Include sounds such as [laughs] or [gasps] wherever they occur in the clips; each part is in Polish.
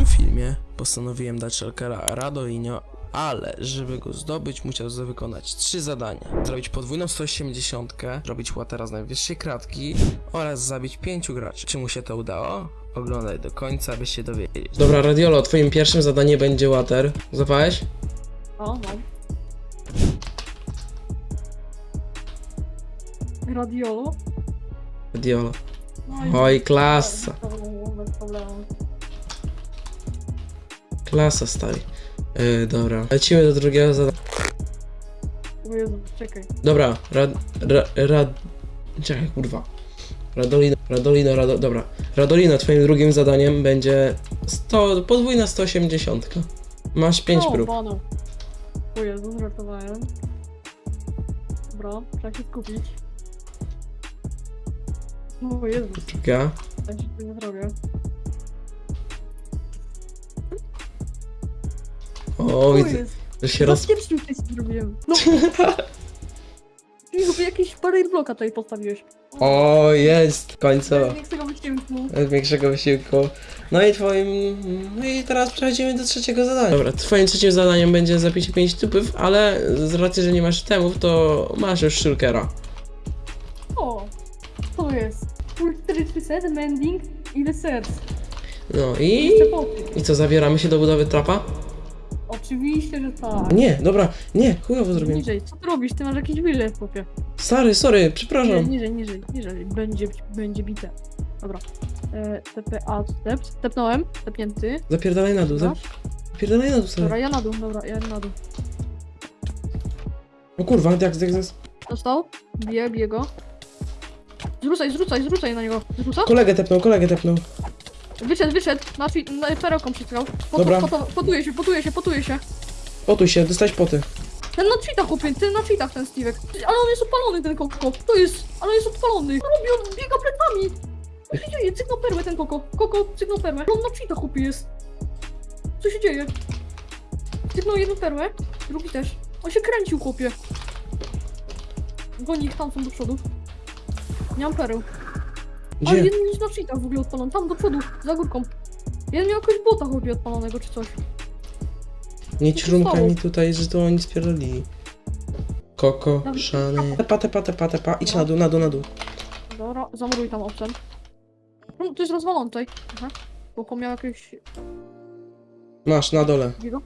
tym filmie postanowiłem dać Shulkera Radoinio, ale żeby go zdobyć musiał wykonać trzy zadania. Zrobić podwójną 180, zrobić łatera z najwyższej kratki oraz zabić pięciu graczy. Czy mu się to udało? Oglądaj do końca, by się dowiedzieć. Dobra, Radiolo, twoim pierwszym zadaniem będzie łater. Zapałeś? O, mam. Radiolo? Radiolo. No Oj, klasa. Bez problemu, bez problemu. Klasa, stary. Yy, dobra, lecimy do drugiego zadania. O Jezu, czekaj. Dobra, rad, ra, rad... Czekaj, kurwa. Radolino, Radolino, Rado, dobra. Radolino, twoim drugim zadaniem będzie 100, podwójna 180. Masz 5 o, prób. Bano. O Jezu, żartowałem. Dobra, trzeba się skupić. O Jezu, Druga. ja się nie zrobię. O, widzę, jest? że się roz... Bezpiecznie tutaj sobie zrobiłem. No. [laughs] Michu, jakiś barrier bloka tutaj postawiłeś. O, jest! Końcowo. Nie chcę go wyciągnąć. Bez większego wysiłku. No i twoim... No i teraz przechodzimy do trzeciego zadania. Dobra, twoim trzecim zadaniem będzie zapicie 5 typów, ale z racji, że nie masz temów, to masz już shulkera. O, to jest. Full 4 set, mending i reset. No i... I co, zabieramy się do budowy trapa? Oczywiście, że tak. Nie, dobra, nie, chujowo zrobiłem. Niżej, co ty robisz? Ty masz jakiś wylew, chłopie. Stary, sorry, przepraszam. niżej, niżej, niżej. Będzie, będzie bite. Dobra. E, TPA, step. Stepnąłem, stepnięty. Zapierdalaj na dół, Dobra. zapierdalaj na dół, Dobra, stary. ja na dół, dobra, ja na dół. O kurwa, jak, jak, jak, Dostał? Bije, bije go. Zrzucaj, zrzucaj, zrzucaj na niego. Zrzuca? Kolegę tepnął, kolegę tepnął. Wyszedł, wyszedł. Na, na perełką przytkał. Dobra. Pot, pot, potuje się, potuje się, potuje się. Potuj się, dostałeś poty. Ten na cheatach, chłopie, ten na cheatach, ten Steve'ek. Ale on jest odpalony, ten koko. To jest, ale jest odpalony. Co robi, on biega plecami. Co się dzieje? Cyknął perłę ten koko. Koko, cyknął perłę. On na cheatach, chłopie, jest. Co się dzieje? Cyknął jedną perłę, drugi też. On się kręcił, chłopie. Goni ich tam są do przodu. Nie mam pereł. Ale Gdzie? jeden jest na cheatach w ogóle odpalony. Tam do przodu, za górką. Jeden miał jakiegoś bota, chłopie, odpalonego czy coś. Nie stało? mi tutaj, że to oni spierdolili. Koko, szany. Tepa, tepa, tepa, tepa. Idź na dół, na dół, na dół. Dobra, zamuruj tam owcem. No, to jest rozwalone tutaj. Aha. Koko miał jakiegoś... Masz, na dole. Jego?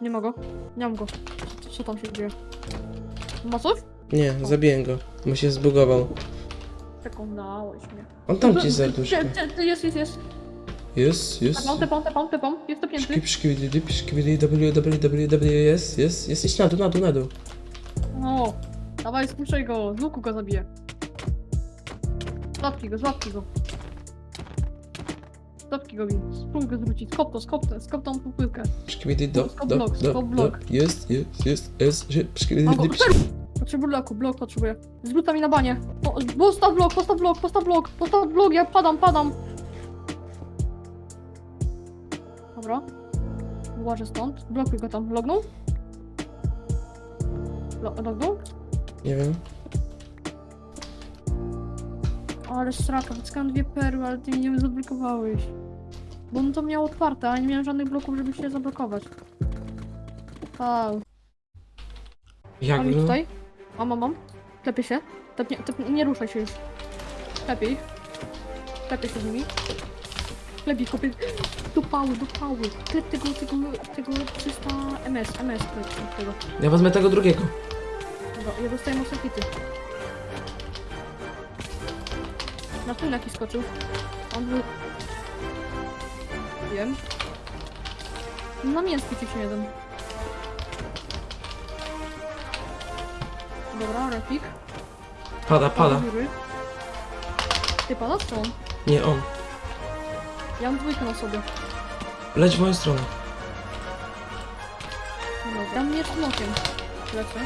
Nie ma go. Nie mam go. Co, co tam się dzieje? Ma coś? Nie, zabiję go. Bo się zbugował. Przekonałeś mnie. On tam ci serduszko. Cze- cze- Jest, jest, jest. Jest, jest. Tepam, tepam, tepam, tepam. Jest dopięty. Szkip, szkibidi, dip, szkibidi, w, w, w, w, jest, jest, jest. Idź na dół, na dół, na dół. No. Dawaj, spuszczaj go. Z łuku go zabiję. Złapki go, złapki go. Złapki go, Win. Spróbuj go zwrócić. Skop to, skop to, skop tą pupylkę. Szkibidi, do, do, do, do. Jest, jest, jest, jest. Szkibidi, Potrzebuję bloku, blok potrzebuję. Zwróta mi na banie. Postaw blok, postaw blok, postaw blok, postaw blok, ja padam, padam. Dobra. Uważaj stąd. Blokuj go tam. Lognął? Lo lognął? Nie wiem. Ale straka, wyckałem dwie perły, ale ty mi nie zablokowałeś. Bo on to miał otwarte, a nie miałem żadnych bloków, żeby się zablokować. A, Jak ich no? tutaj? Mam, mam, mam. Klepię się. Tepnie, tepnie, nie ruszaj się już. Ich. Klepię się z nimi. Klepię, kopię. [gasps] Do pały, do pały. Klep tego, tego, tego 300 MS, MS klep tego. Ja wezmę tego drugiego. Dobra, ja dostaję mocne hity. Na tym jaki skoczył. On był... Wiem. Na mięski ci się jeden. Dobra, refik. Pada, pada. Góry. Ty pada co on? Nie, on. Ja mam dwójkę na sobie. Leć w moją stronę. Dobra, ja miecz nokiem. Lecę.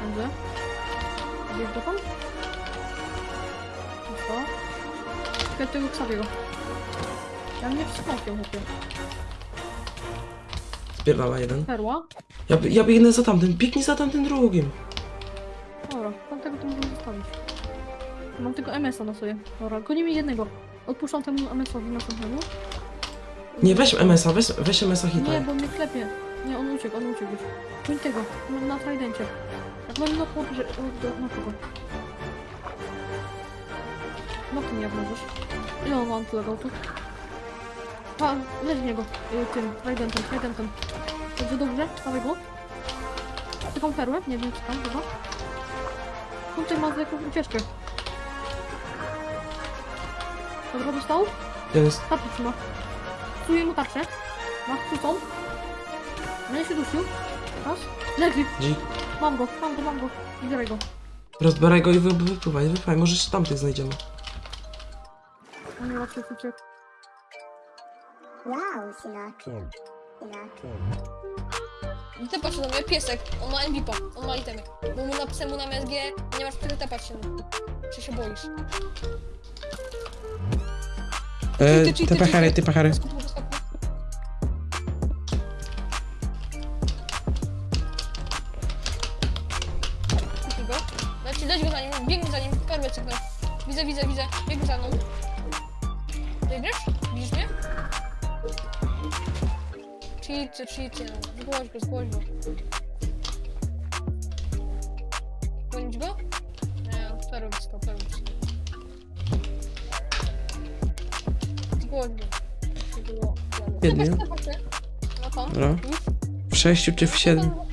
Pędzę. Wiesz dokąd? Co? Czekaj tego Ksawiego. Ja miecz z nokiem, chłopie. Spierdala jeden. Perła. Ja, by- ja biegnę za tamtym, biegnij za tamtym drugim. Dobra, tamtego to możemy zostawić. Mam tylko MS-a na sobie. Dobra, gonimy jednego. Odpuszczam temu MS-owi następnemu. Nie, weź MS-a, weź, weź MS-a Nie, hitaj. bo mnie klepie. Nie, on uciekł, on uciekł już. Koń tego, na, na tridencie. Jak mam na chłop, że... o, do- Na kogo? No ty nie możesz. Ile on ma antylogoutów? Pa, leź w niego. Y, tym, tridentem, tridentem. Dobrze, dobrze, dawaj go. Taką perłę? Nie wiem, czy tam chyba. Kunczek ma zwykłą ucieczkę. Dobra, dostał? Jest. Tarczę trzyma. Psuję mu tarczę. Ma chwytą. No się dusił. Raz. Leży. Dzik. Mam go, mam go, mam go. Zbieraj go. Rozbieraj go i wy, wypływaj, wypływaj, może jeszcze tamtych znajdziemy. On nie raczej uciekł. Wow, Sinatra. Sinatra. Tepać się do mnie, piesek, on ma MVP, on ma itemy. Bo mu napisałem mu na MSG, nie masz wtedy tepać się. Czy się boisz? E, Cheaty, cheaty, ty pachary, cheaty. ty pachary. Go. Leci, leć go za nim, biegnij za nim, perłę cyknę. Widzę, widzę, widzę, biegnij za mną. Biegniesz? Cheaty, cheaty, no. Zgłoś go, zgłoś go. Gonić go? Nie, perły wyskał. Zgłoś go. Było się. No już. W sześciu czy w siedmiu?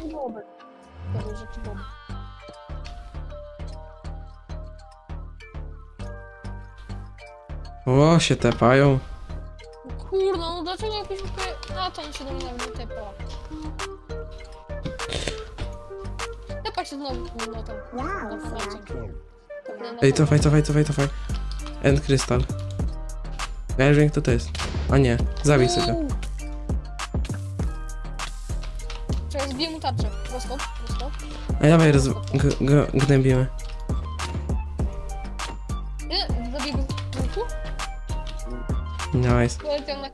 O, się tepają. Kurno, no dlaczego jakiś ukry... A, to on się do mnie nawet nie tepa. Tepa się znowu, no tam. Wow, No. No, no, Ej, cofaj, cofaj, cofaj, cofaj. End Crystal. Ja już wiem kto to jest. A nie, zabij sobie. Uuu. Czekaj, zbiję mu tarczę. Dostał, dostał. Ej, dawaj, roz... gnębimy. Nie, zabiję go z. Nice. Poleciał na